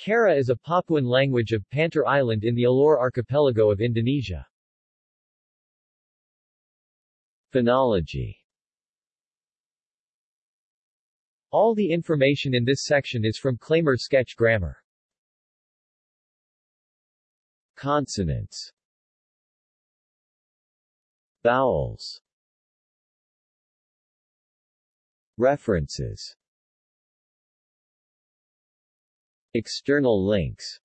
Kaera is a Papuan language of Pantar Island in the Alor archipelago of Indonesia. Phonology All the information in this section is from Klamer Sketch Grammar. Consonants Vowels References External links